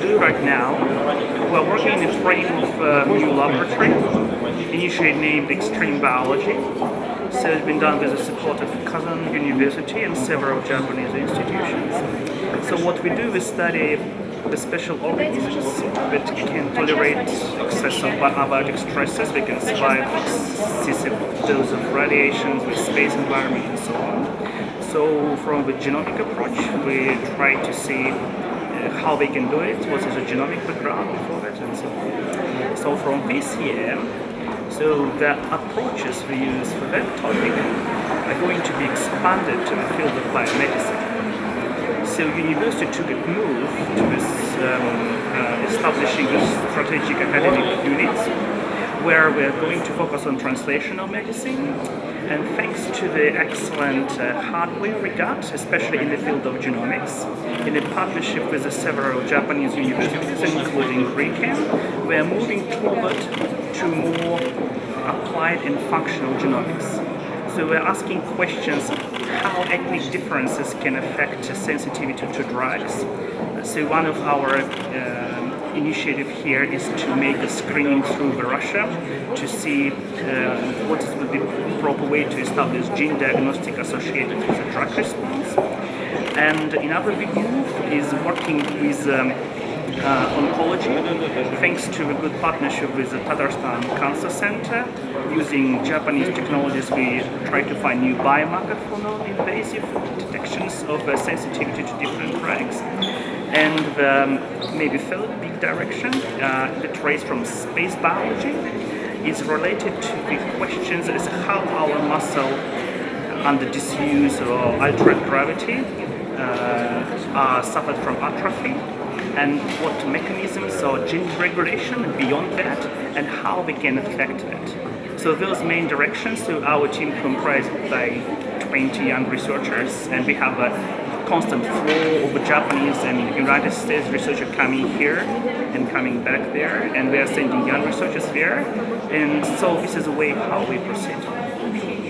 right now. We're working in a frame of a new laboratory, initially named Extreme Biology. So it's been done with the support of Kazan University and several Japanese institutions. So what we do, we study the special organisms that can tolerate excessive abiotic stresses, they can survive excessive dose of radiation with space environment and so on. So from the genomic approach, we try to see uh, how they can do it, what is the genomic background before that and so on. So from year, so the approaches we use for that topic are going to be expanded to the field of biomedicine. So university took a move to this, um, uh, establishing this strategic academic units where we're going to focus on translational medicine and thanks to the excellent uh, hardware we got, especially in the field of genomics, in a partnership with several Japanese universities, including RIKEN, we're moving toward to more applied and functional genomics. So we're asking questions how ethnic differences can affect sensitivity to drugs. So one of our uh, initiative here is to make a screening through Russia to see uh, what be the proper way to establish gene diagnostic associated with a drug response. And another big move is working with um, uh, oncology, thanks to a good partnership with the Tatarstan Cancer Center. Using Japanese technologies, we try to find new biomarker for non-invasive detections of uh, sensitivity to different drugs. And um, maybe third big direction, uh, the trace from space biology is related to the questions as how our muscle under disuse or altered gravity uh, are suffered from atrophy and what mechanisms or gene regulation beyond that and how they can affect that. So those main directions, so our team comprised by 20 young researchers and we have a constant flow of Japanese and United States researchers coming here and coming back there and we are sending young researchers there and so this is the way how we proceed.